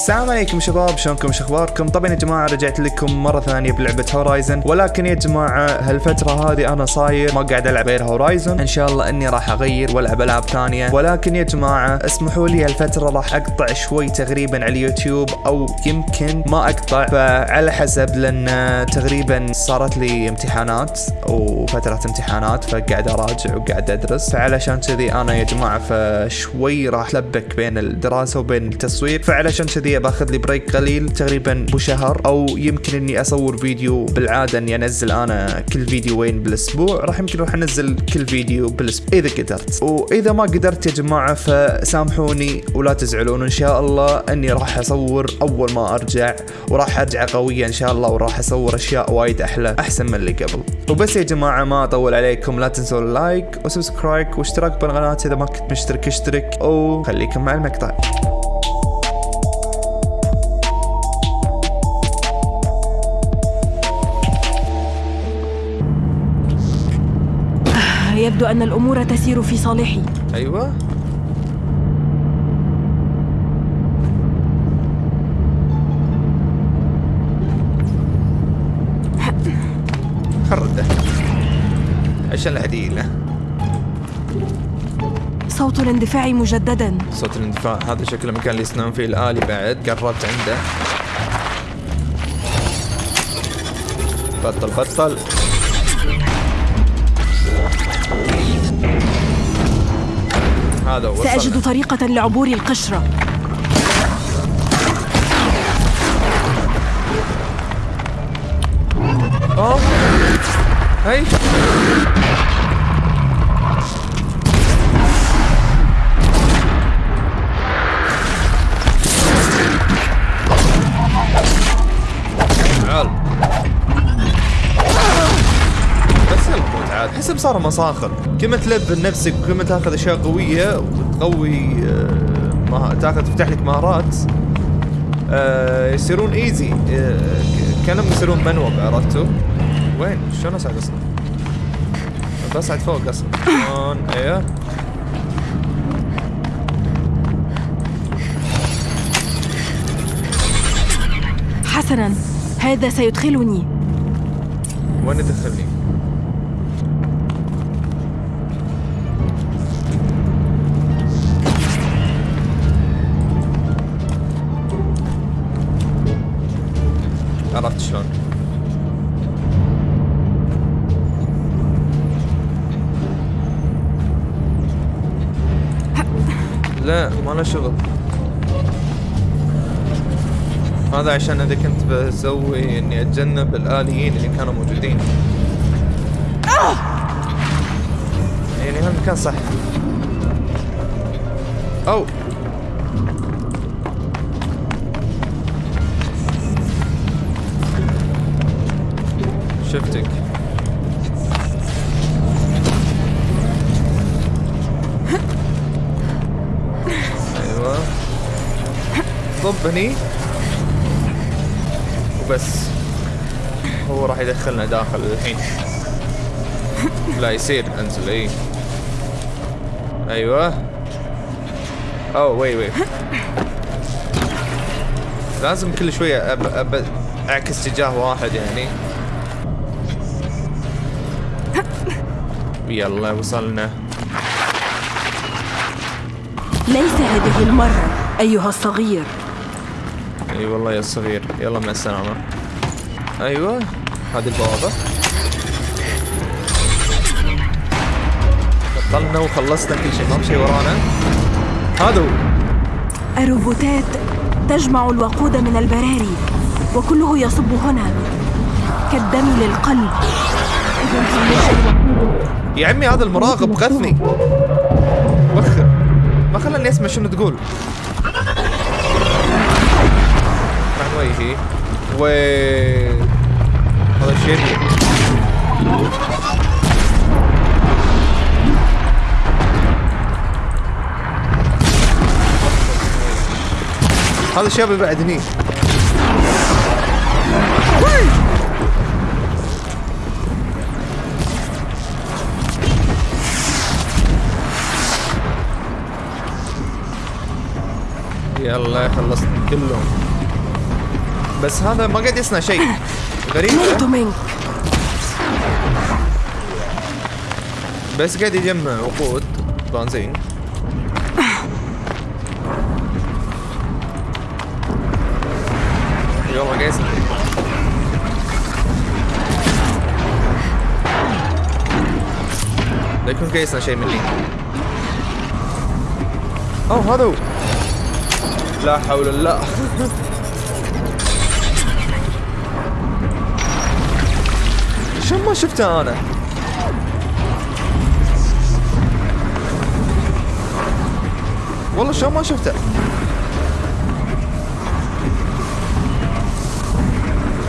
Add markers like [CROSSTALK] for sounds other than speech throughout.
السلام عليكم شباب شلونكم؟ شو أخباركم؟ طبعا يا جماعة رجعت لكم مرة ثانية بلعبة Horizon ولكن يا جماعة هالفترة هذه أنا صاير ما قاعد ألعب غير Horizon إن شاء الله إني راح أغير وألعب ألعاب ثانية. ولكن يا جماعة اسمحوا لي هالفترة راح أقطع شوي تقريبا على اليوتيوب أو يمكن ما أقطع فعلى حسب لأن تقريبا صارت لي امتحانات وفترة امتحانات فقاعد أراجع وقاعد أدرس. فعلشان كذي أنا يا جماعة فشوي راح لبك بين الدراسة وبين التصوير. فعلشان كذي باخذ لي break قليل تقريبا بشهر أو يمكن إني أصور فيديو بالعادة إني أنزل أنا كل فيديوين بالأسبوع راح يمكن راح أنزل كل فيديو بالأسبوع إذا قدرت. وإذا ما قدرت يا جماعة فسامحوني ولا تزعلون إن شاء الله إني راح أصور أول ما أرجع وراح أرجع قوية إن شاء الله وراح أصور أشياء وايد أحلى أحسن من اللي قبل. وبس يا جماعة ما أطول عليكم لا تنسوا ال like و subscribe واشتراك بالقناة إذا ما كنت مشترك اشترك وخليكم مع المقطع. يبدو أن الأمور تسير في صالحي. أيوه. خرده. عشان العديلة صوت الاندفاع مجددا. صوت الاندفاع. هذا شكله مكان اللي يصنعون فيه الآلي بعد. قربت عنده. بطل بطل. هذا سأجد. طريقة لعبور القشرة. أوه. هي صار مصاخر كل ما تلبن نفسك وكل ما تاخذ أشياء قوية وتقوي آه،. تاخذ تفتح لك مهارات آه، يصيرون ايزي آه، كانهم يصيرون منوب عرفتوا؟ وين؟ شلون اصعد أصلا؟ بصعد فوق أصلا شلون؟ أيوه حسنا هذا سيدخلني وين يدخلني؟ لا ما له شغل؟ هذا عشان اذا كنت بسوي إني أتجنب الآليين اللي كانوا موجودين. يعني هالمكان صح. أو! شفتك. طب هني. وبس. هو راح يدخلنا داخل الحين. لا يصير أنزل إي. أيوه. أوه وي وي. لازم كل شوية أب... أب... أعكس اتجاه واحد يعني. [LAUGHS] يلا وصلنا. ليس هذه المرة أيها الصغير. إي والله يا صغير. يلا مع السلامة. أيوه. هذه البوابة. بطلنا وخلصنا كل شيء. ما في شيء ورانا. هذا هو الروبوتات تجمع الوقود من البراري وكله يصب هنا. كالدم للقلب. يا عمي هذا المراقب غثني. وخر. ما خلاني أسمع شنو تقول. وجهي. و هذا الشيء هذا الشاب بعد هني يلا خلصنا كلهم بس هذا ما قاعد يصنع شيء. غريب منك. بس قاعد يجمع وقود. بنزين يلا قاعد يصنع. لا يكون قاعد يصنع شيء مني. أوه هذا هو. لا حول الله. [LAUGHS] شلون ما شفته أنا؟ والله شلون ما شفته؟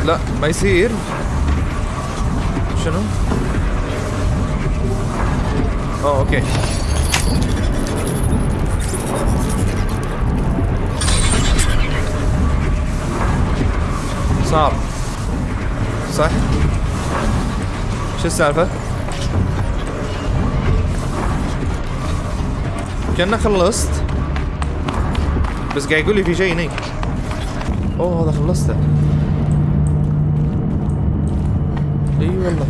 لا ما يصير. شنو؟ أوه أوكي. صار صح؟ شو السالفة كأنه خلصت. بس قاعد يقول لي في شيء هني أوه هذا خلصته. إي والله.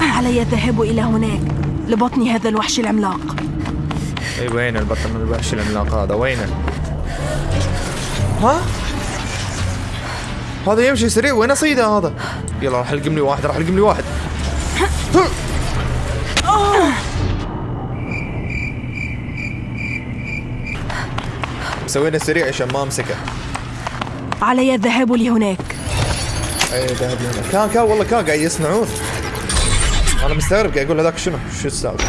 علي الذهاب إلى هناك؟ لبطن هذا الوحش العملاق. إي وين البطل من الوحش العملاق هذا؟ وينه؟ ها؟ هذا يمشي سريع وين أصيده هذا؟ يلا راح ألقم لي واحد راح ألقم لي واحد. سوينا سريع عشان ما أمسكه. علي الذهاب لهناك. أي ذهب لهنا كان كان والله كان قاعد يصنعون. أنا مستغرب قاعد أقول هذاك شنو؟ شو السالفة؟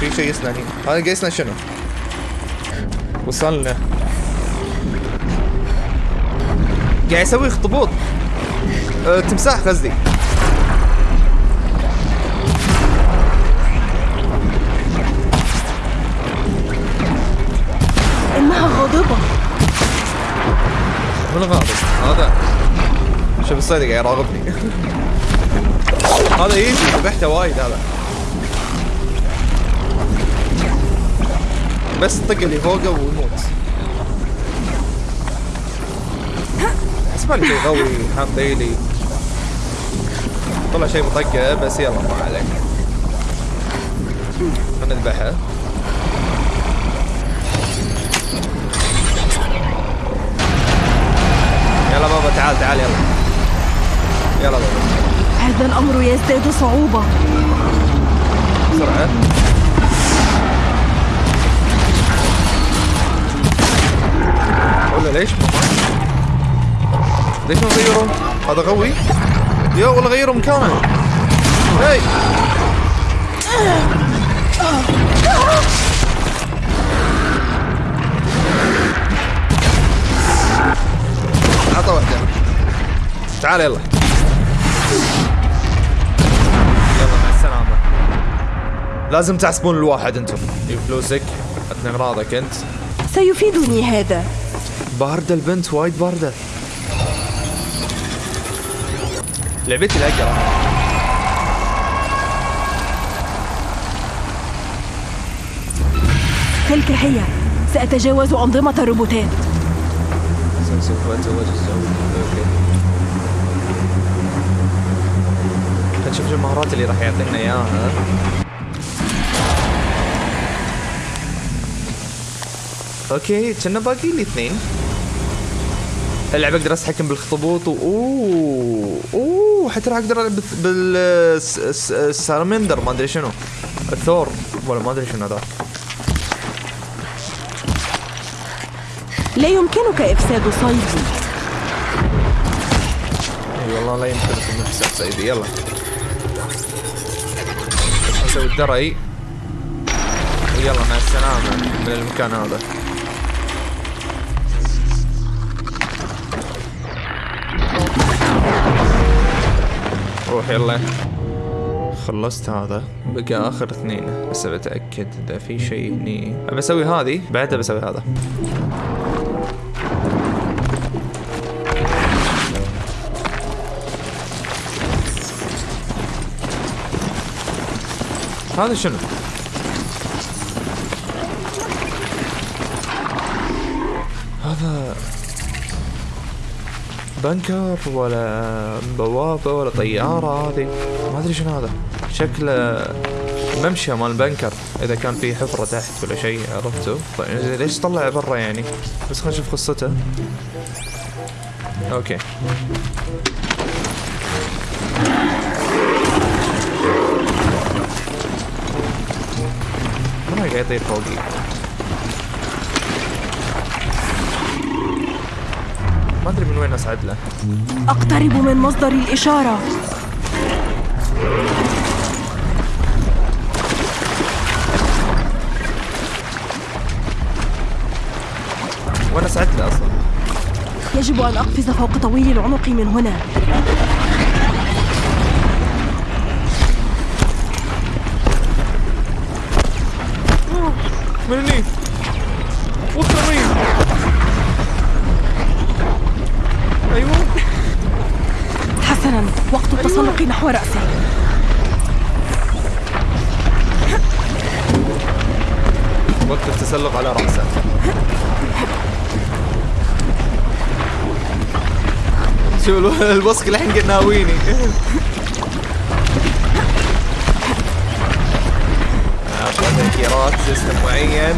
في شيء يصنع هنا. هذا قاعد يصنع شنو؟ وصلنا. قاعد يسوي اخطبوط أه تمساح قصدي. إنها غاضبة. من غاضب؟ هذا. شوف الصيد قاعد يراقبني هذا يجي ذبحته وايد هذا. بس طق اللي فوقه ويموت. شيء قوي حاط لي طلع شيء بطقه بس يلا ما عليك. خلنا نذبحه. يلا بابا تعال تعال يلا. يلا بابا. هذا الأمر يزداد صعوبة. بسرعة. ولا ليش؟ ماما ليش ما غيروا هذا قوي يا والله غيروا مكانه هاي. عطى واحدة. تعال يلا. يلا مع السلامة. لازم تحسبون الواحد أنتم. جيب فلوسك. عطني اغراضك انت. سيفيدني هذا. باردة البنت وايد باردة. لعبتي الأقرع تلك هي. سأتجاوز أنظمة الروبوتات سوف اتزوج الزوج okay خلينا نشوف شو المهارات اللي راح يعطينا إياها. okay كنا باقي لي اثنين. اللعبة أقدر اتحكم بالاخطبوط و أوه أوه حتى راح أقدر ألعب بالسالمندر ما أدري شنو. الثور ولا ما أدري شنو هذاك لا يمكنك إفساد صيدي. إي والله لا يمكن في نفس صيدي. يلا. بس نسوي الدرعي. ويلا مع السلامة من المكان هذا. روح يلا. خلصت هذا. بقى آخر اثنين. بس بتأكد إذا في شيء هني بسوي هذه بعدها بسوي هذا. هذا شنو؟ بنكر ولا بوابة ولا طيارة هذه. ما أدري شنو هذا. شكله ممشى مال بنكر إذا كان في حفرة تحت ولا شيء عرفتوا طيب ليش طلع برا يعني؟ بس خلينا نشوف قصته. أوكي. ما قاعد يطير فوقي. ما أدري من وين اصعد له. أقترب من مصدر الإشارة. وين اصعد له أصلا؟ يجب أن أقفز فوق طويل العنق من هنا. من هني وخري أيوه حسنا وقت التسلق نحو رأسه وقت التسلق على راسه شو الو- البصق الحين قد ناويني [LAUGHS] اعطى تذكيرات سيستم معين.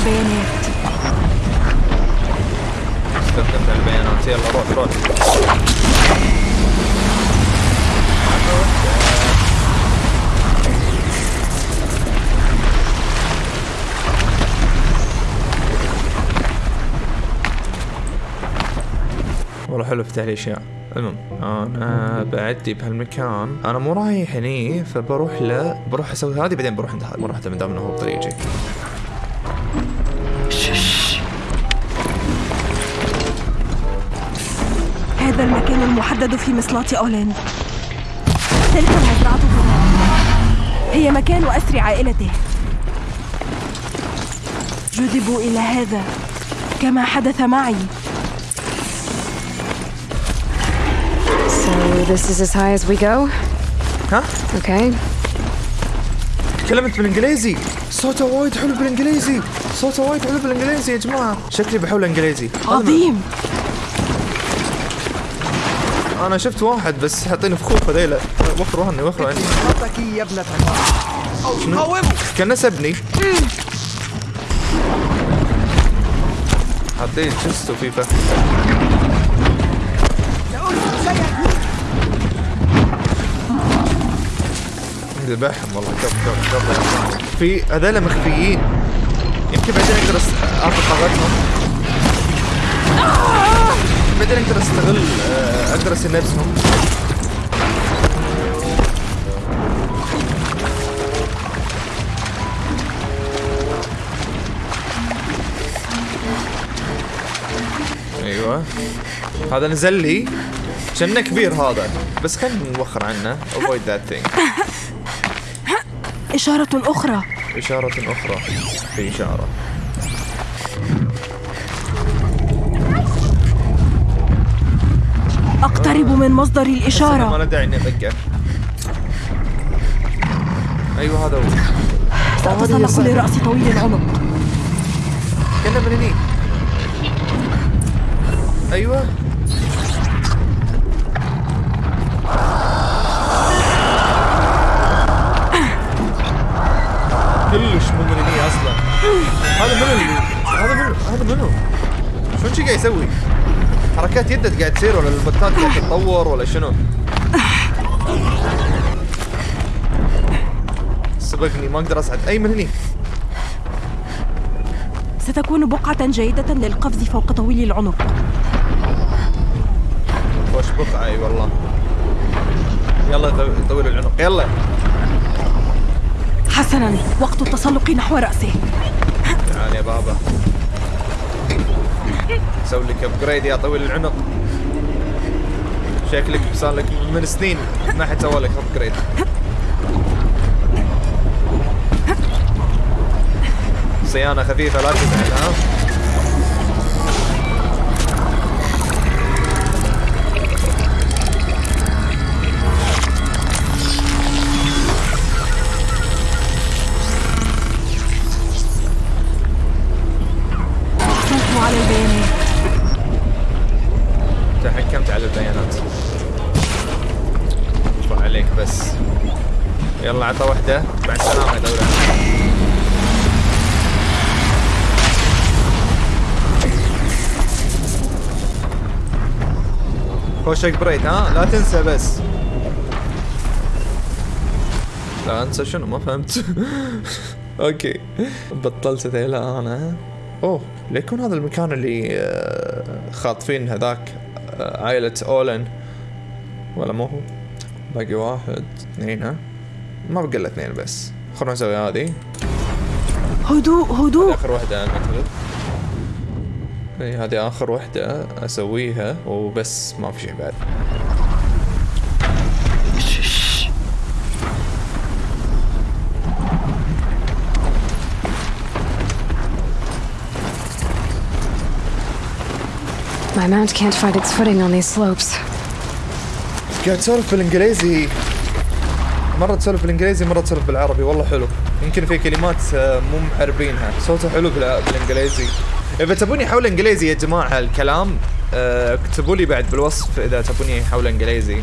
البيانات استخدمت البيانات يلا روح روح والله حلو فتح لي أشياء. المهم. أنا بعدي بهالمكان. أنا مو رايح هني فبروح له بروح أسوي هذه بعدين بروح عند هذا بروح من دام انه هو بطريقي هذا المكان المحدد في مصلاة أولين. تلك المزرعة هنا هي مكان أسر عائلته. جذبوا إلى هذا كما حدث معي. So this is as high as we go? ها Okay. تكلمت بالإنجليزي. صوته وايد حلو بالإنجليزي. صوته وايد حلو بالإنجليزي يا جماعة. شكلي بحول إنجليزي. عظيم. أنا شفت واحد بس حاطين فخوخ هذيلا. وخروا عني وخروا عني خطك يا ابنة؟ كان نسبني. حاطين جست وفي فخ ذبحهم والله. كف كف كف في هذول مخفيين. يمكن بعدين أقدر اخذ طاقتهم. بعدين أقدر استغل آه، أقدر اسير نفسهم أيوه. هذا نزل لي. كأنه كبير هذا. بس خلينا نوخر عنه. Avoid that thing. إشارة أخرى. إشارة أخرى. في إشارة. من مصدر ما الإشارة له داعي إني أدقه أيوه هذا هو. سأتسلق لرأس طويل العنق كنا من هني أيوه. كلش مو من هني أصلا. هذا منو؟ هذا منو؟ هذا منو؟ شي قاعد يسوي؟ حركات يده قاعد تصير ولا البطاط قاعد تتطور ولا شنو؟ سبقني ما أقدر اصعد أي من هني ستكون بقعة جيدة للقفز فوق طويل العنق وش بقعة أي والله. يلا طو- طول العنق يلا. حسنا وقت التسلق نحو رأسه. تعال يا بابا. سوي لك ابجريد يا طويل العنق شكلك صار لك من سنين ما حد سوى لك ابجريد صيانة خفيفة لا تزعل ها؟ البيانات. ارفع عليك بس. يلا عطى واحدة مع السلامة يا دولة. خوشك بريد ها؟ لا تنسى بس. لا انسى شنو؟ ما فهمت. [LAUGHS] أوكي. بطلت ذيلا أنا. أوه ليكون هذا المكان اللي آه، خاطفين هذاك. عائلة أولن. ولا مو هو. باقي واحد اثنين ها؟ ما بقى إلا اثنين بس. خلونا نسوي هذه. هدوء هدوء. آخر واحدة المثل إي هذه آخر واحدة أسويها وبس ما في شيء بعد. My mount can't find its footing on these slopes. قاعد تسولف بالإنجليزي. مرة تسولف بالإنجليزي مرة تسولف بالعربي. والله حلو. يمكن في كلمات آه، مو معربينها صوته حلو بالإنجليزي. إذا تبوني حول إنجليزي يا جماعة الكلام آه، اكتبوا لي بعد بالوصف إذا تبوني حول إنجليزي.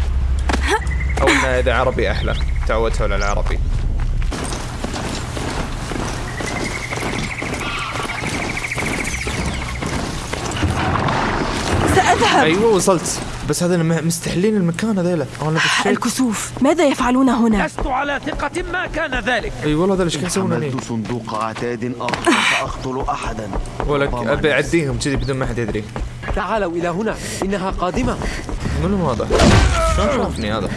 [LAUGHS] أو إذا عربي أحلى. تعودت على العربي. سأذهب أيوه وصلت. بس هذا م- مستحلين المكان هذيلا. أنا الكسوف. ماذا يفعلون هنا؟ لست على ثقة ما كان ذلك. أي والله هذا إيش يسوون هني. حملت صندوق عتاد آخر فأقتل أحدا. ولك أبي أعديهم كذي بدون ما حد يدري. تعالوا إلى هنا إنها قادمة. منو هذا؟ شلون شافني هذا؟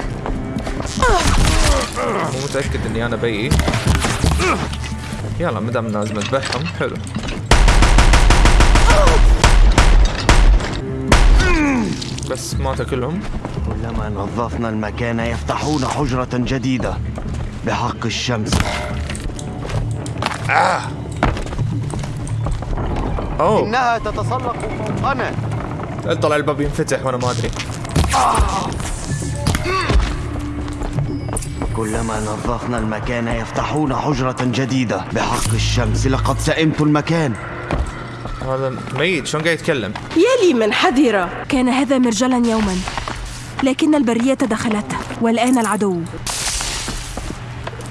مو متأكد إني أنا بيي يلا مدام لازم أذبحهم حلو. بس ماتوا كلهم كلما نظفنا المكان يفتحون حجرة جديدة بحق الشمس. أوه. إنها تتسلق فوقنا. طلع الباب ينفتح وأنا ما أدري. كلما نظفنا المكان يفتحون حجرة جديدة بحق الشمس. لقد سئمت المكان. هذا ميت. شلون قاعد يتكلم؟ يلي من حذر كان هذا مرجلا يوما. لكن البرية دخلته والآن العدو.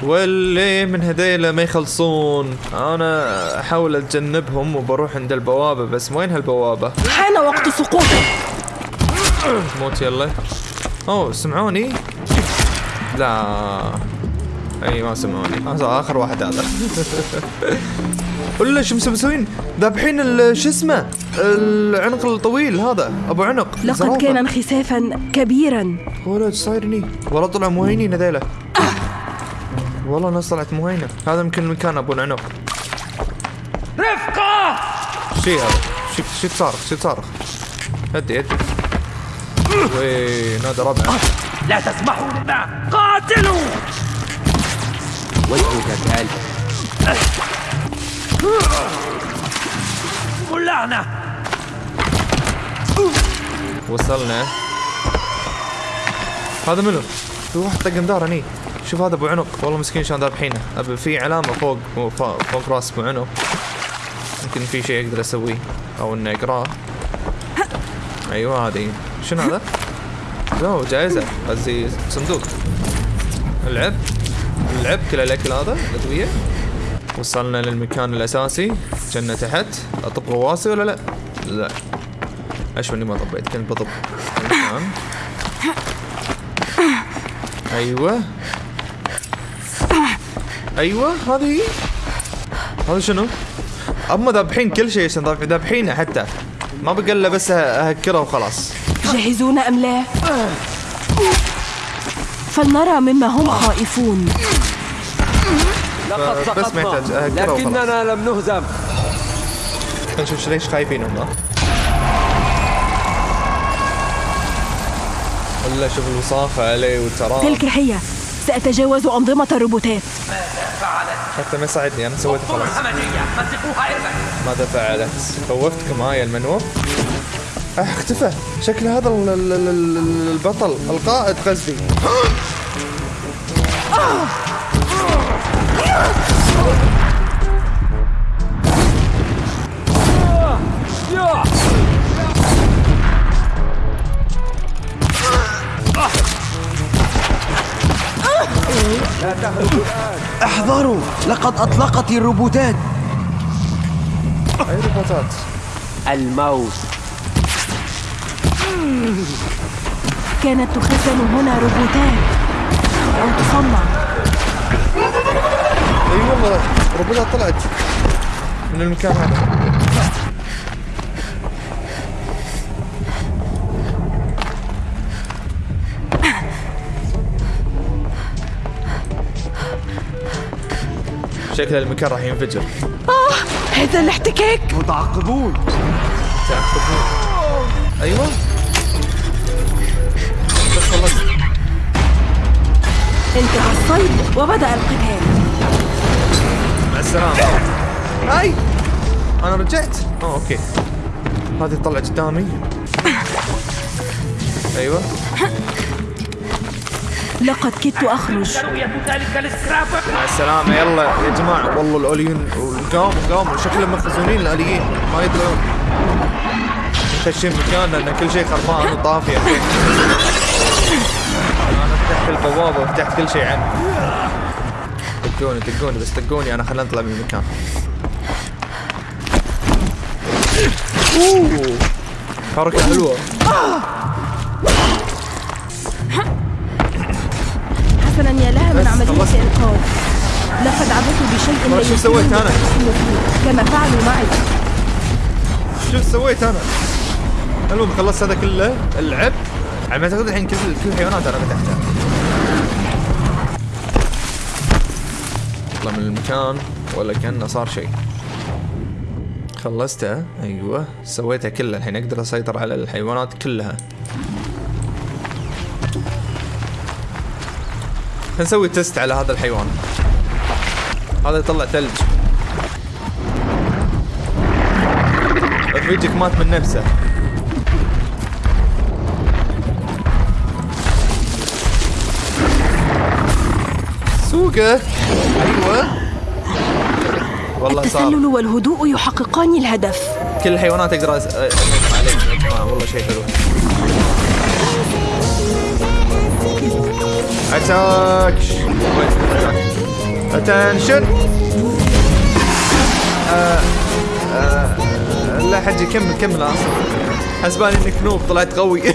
واللي من هذيلا ما يخلصون. أنا أحاول أتجنبهم وبروح عند البوابة بس وين هالبوابة؟ حان وقت سقوطه موت يلا. أوه سمعوني؟ لا. أي ما سمعوني. هذا آخر واحد هذا. [LAUGHS] ولا شو مسوين؟ ذابحين ال- شو اسمه؟ العنق الطويل هذا أبو عنق. لقد. كان انخسافا كبيرا. ولا إيش صاير هني. والله طلعوا مهينين هذيلا والله ناس طلعت مهينه هذا يمكن المكان أبو العنق. رفقة! شي هذا؟ شي شي تصارخ شي تصارخ. هدي هدي. وين هذا ربع لا تسمحوا لنا قاتلوا! وجهك كالب اللعنة وصلنا. هذا منو؟ في واحد طق ندار هني شوف هذا أبو عنق. والله مسكين شلون ذابحينه. في علامه فوق فوق, فوق رأس أبو عنق. يمكن في شيء أقدر أسويه أو إني أقرأه. أيوه هذه. شنو هذا؟ لا جائزة. قصدي صندوق. العب. العب كل الأكل هذا الأدوية. وصلنا للمكان الأساسي. كنا تحت. أطب غواسي ولا لا؟ لا. اشوى إني ما طبيت كنت بطب. المكان. أيوه. أيوه هذه. هذا شنو؟ أما ذابحين كل شيء ذابحينه حتى. ما بقى الا بس اهكره وخلاص. جاهزون أم لا؟ فلنرى مما هم خائفون. لقد سقطنا وخلاص. لكننا لم نهزم. خلينا نشوف ليش خايفين هم ولا شوف الوصافة عليه والتراب تلك هي سأتجاوز أنظمة الروبوتات. حتى ما ساعدني أنا سويته خلاص. ماذا فعلت؟ خوفتكم هاي المنوف؟ آه، اختفى. شكل هذا ال- ال- ال- ال- البطل القائد قصدي لقد أطلقت الروبوتات. اي روبوتات الموت. كانت تخزن هنا روبوتات. أو تصنع. أي والله روبوتات طلعت. من المكان هذا. شكل المكان راح ينفجر. آه هذا الاحتكاك. متعقبون تعقبون أيوه. انتهى الصيد وبدأ القتال. مع السلامة. هاي. أنا رجعت. آه أوكي. هذه تطلع قدامي. أيوه. لقد كدت أخرج. مع السلامة. يلا يا جماعة. والله الأوليين قاموا قاموا شكلهم مخزونين الآليين. ما يدرون خشين مكاننا. إن كل شيء خربان وطافي أنا فتحت البوابة وفتحت كل شيء عنه. دقوني دقوني بس دقوني. أنا خلينا نطلع من المكان. أوه. حركة حلوة. حسنا يا لها من عملية. إنقاذ لقد عبثوا بشيء لا شو سويت أنا؟ كما فعلوا معي. شوف سويت أنا؟ المهم خلصت هذا كله. اللعب. على ما أعتقد الحين كل كل الحيوانات أنا فتحتها. اطلع من المكان ولا كأنه صار شيء. خلصتها أيوه. سويتها كلها الحين أقدر أسيطر على الحيوانات كلها. نسوي تيست على هذا الحيوان. هذا يطلع ثلج رفيجك مات من نفسه. سوقه. أيوه. والله صار التسلل والهدوء يحققان الهدف. كل الحيوانات أقدر أس- جماعة والله شيء حلو. attack. attention آه، لا حجي كمل كمل أصلا حسباني إنك noob طلعت قوي. [LAUGHS]